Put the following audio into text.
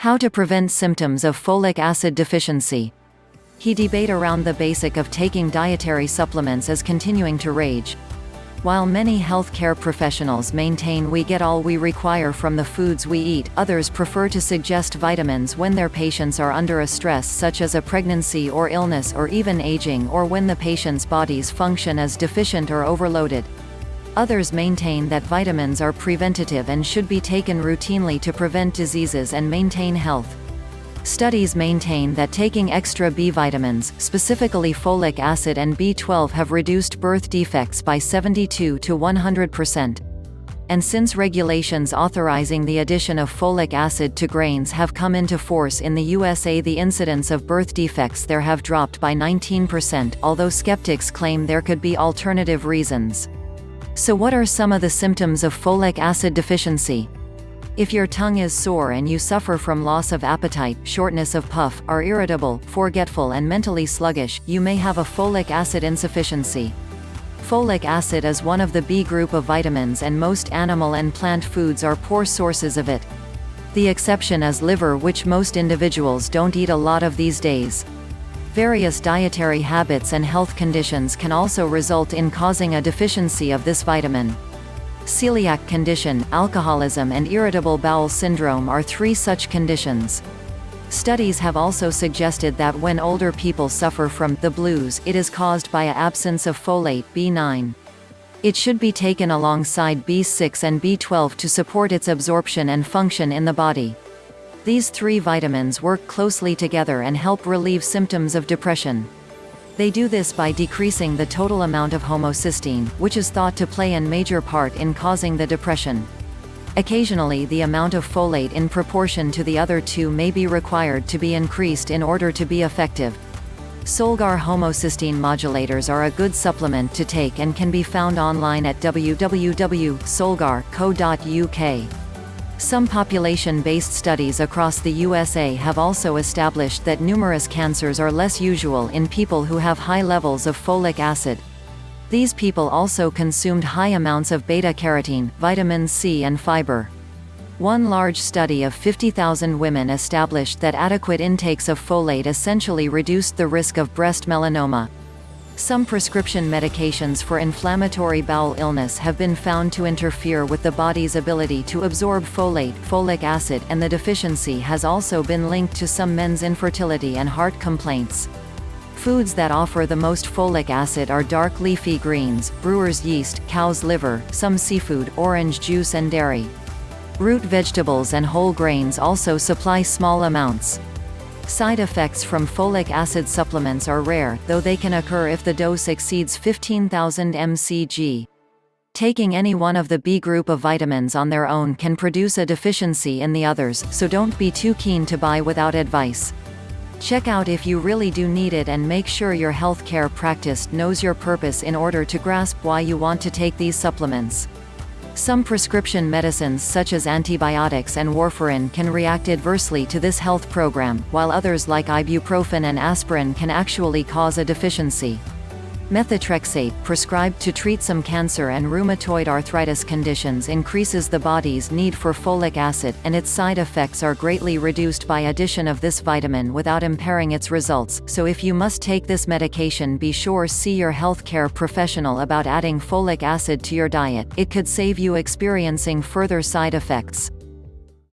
How to prevent symptoms of folic acid deficiency. He debate around the basic of taking dietary supplements is continuing to rage. While many healthcare professionals maintain we get all we require from the foods we eat, others prefer to suggest vitamins when their patients are under a stress such as a pregnancy or illness or even aging or when the patient's body's function is deficient or overloaded. Others maintain that vitamins are preventative and should be taken routinely to prevent diseases and maintain health. Studies maintain that taking extra B vitamins, specifically folic acid and B12 have reduced birth defects by 72 to 100%. And since regulations authorizing the addition of folic acid to grains have come into force in the USA the incidence of birth defects there have dropped by 19% although skeptics claim there could be alternative reasons. So what are some of the symptoms of folic acid deficiency? If your tongue is sore and you suffer from loss of appetite, shortness of puff, are irritable, forgetful and mentally sluggish, you may have a folic acid insufficiency. Folic acid is one of the B group of vitamins and most animal and plant foods are poor sources of it. The exception is liver which most individuals don't eat a lot of these days. Various dietary habits and health conditions can also result in causing a deficiency of this vitamin. Celiac condition, alcoholism and irritable bowel syndrome are three such conditions. Studies have also suggested that when older people suffer from the blues, it is caused by a absence of folate B9. It should be taken alongside B6 and B12 to support its absorption and function in the body. These three vitamins work closely together and help relieve symptoms of depression. They do this by decreasing the total amount of homocysteine, which is thought to play a major part in causing the depression. Occasionally the amount of folate in proportion to the other two may be required to be increased in order to be effective. Solgar homocysteine modulators are a good supplement to take and can be found online at www.solgar.co.uk. Some population-based studies across the USA have also established that numerous cancers are less usual in people who have high levels of folic acid. These people also consumed high amounts of beta-carotene, vitamin C and fiber. One large study of 50,000 women established that adequate intakes of folate essentially reduced the risk of breast melanoma. Some prescription medications for inflammatory bowel illness have been found to interfere with the body's ability to absorb folate folic acid and the deficiency has also been linked to some men's infertility and heart complaints. Foods that offer the most folic acid are dark leafy greens, brewer's yeast, cow's liver, some seafood, orange juice and dairy. Root vegetables and whole grains also supply small amounts. Side effects from folic acid supplements are rare, though they can occur if the dose exceeds 15,000 mcg. Taking any one of the B group of vitamins on their own can produce a deficiency in the others, so don't be too keen to buy without advice. Check out if you really do need it and make sure your healthcare practice knows your purpose in order to grasp why you want to take these supplements. Some prescription medicines such as antibiotics and warfarin can react adversely to this health program, while others like ibuprofen and aspirin can actually cause a deficiency. Methotrexate, prescribed to treat some cancer and rheumatoid arthritis conditions increases the body's need for folic acid, and its side effects are greatly reduced by addition of this vitamin without impairing its results, so if you must take this medication be sure see your healthcare professional about adding folic acid to your diet, it could save you experiencing further side effects.